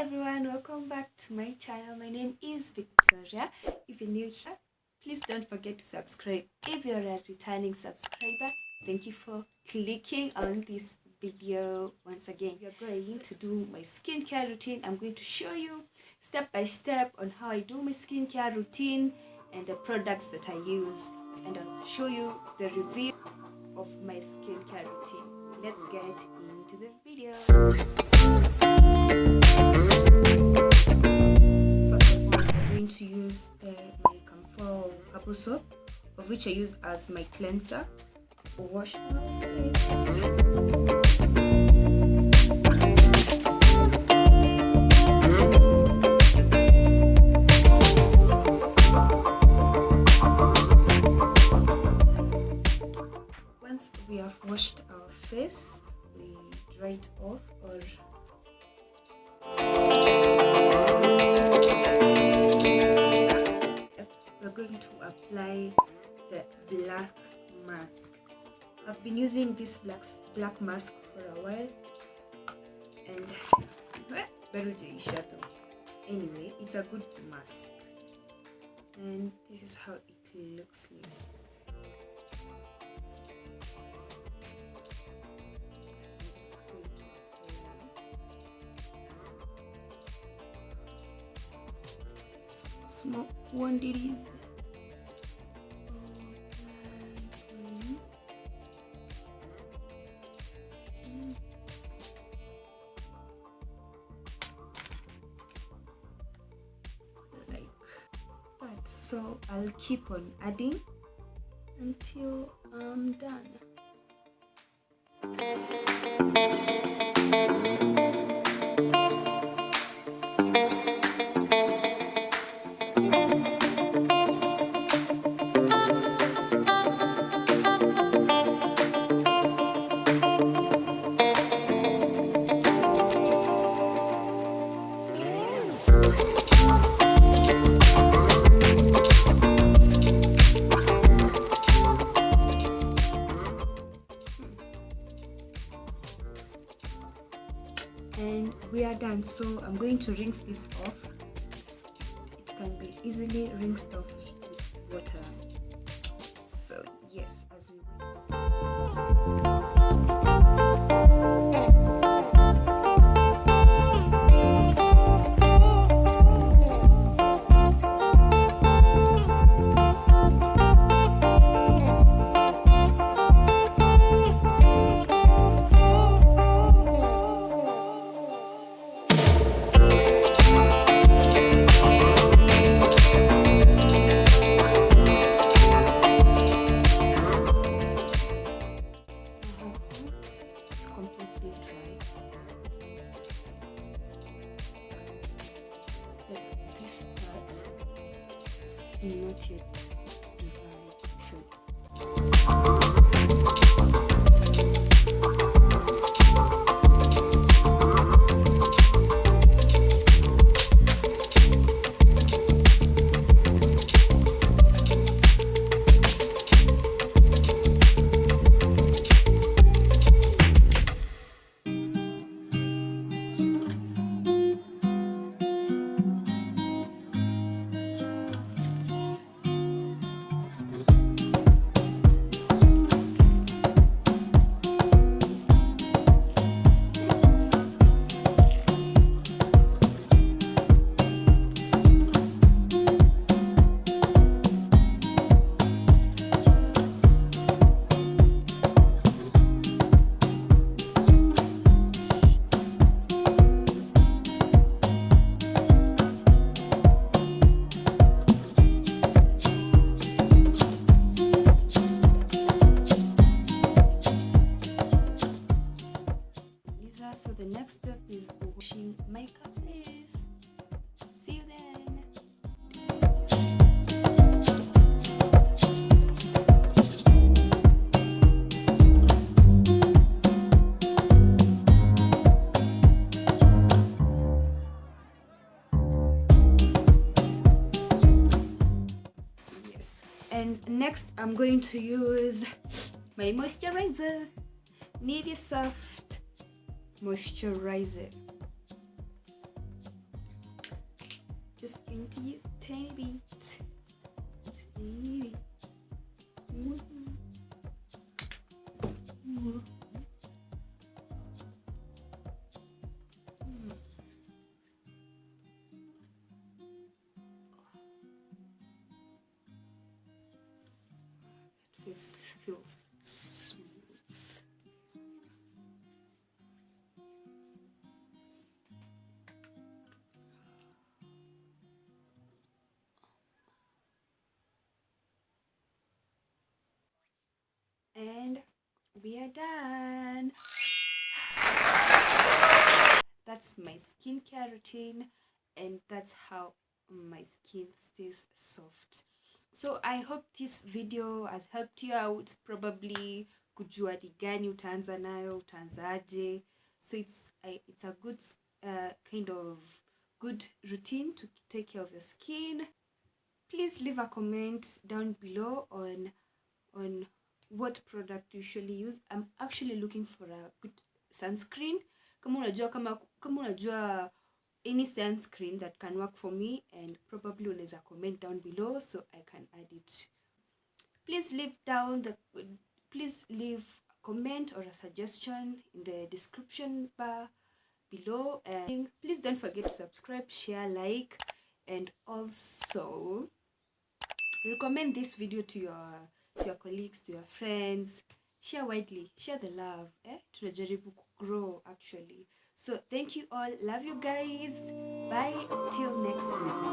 everyone, welcome back to my channel. My name is Victoria. If you're new here, please don't forget to subscribe. If you're a returning subscriber, thank you for clicking on this video once again. You're going to do my skincare routine. I'm going to show you step by step on how I do my skincare routine and the products that I use. And I'll show you the review of my skincare routine. Let's get into the video. Apple Soap, of which I use as my cleanser. Wash my face. Once we have washed our face, we dry it off or we're going to apply the black mask. I've been using this black black mask for a while. And bado jaisha though anyway it's a good mask. And this is how it looks like. I'm going to apply. Like that. So I'll keep on adding until I'm done. And we are done. So i'm going to rinse this off. It can be easily rinsed off with water. So yes it's completely dry. Like this part is not yet and next I'm going to use my moisturizer, Nivea Soft moisturizer. just going to use tiny bit tiny bit. This feels smooth. And we are done. That's my skincare routine, and that's how my skin stays soft. So I hope this video has helped you out probably kujua ni gani utaanza nayo utaanzaje. So it's it's a good uh, kind of good routine to take care of your skin. Please leave a comment down below on on what product you usually use. I'm actually looking for a good sunscreen. Kama unajua kama kama unajua any sunscreen that can work for me and probably unaweza comment down below so I can add it. Please leave down the please leave a comment or a suggestion in the description bar below and please don't forget to subscribe, share, like and also recommend this video to your to your colleagues, to your friends. Share widely, share the love. Eh? Tunajaribu grow actually. So thank you all. Love you guys. Bye Till next time.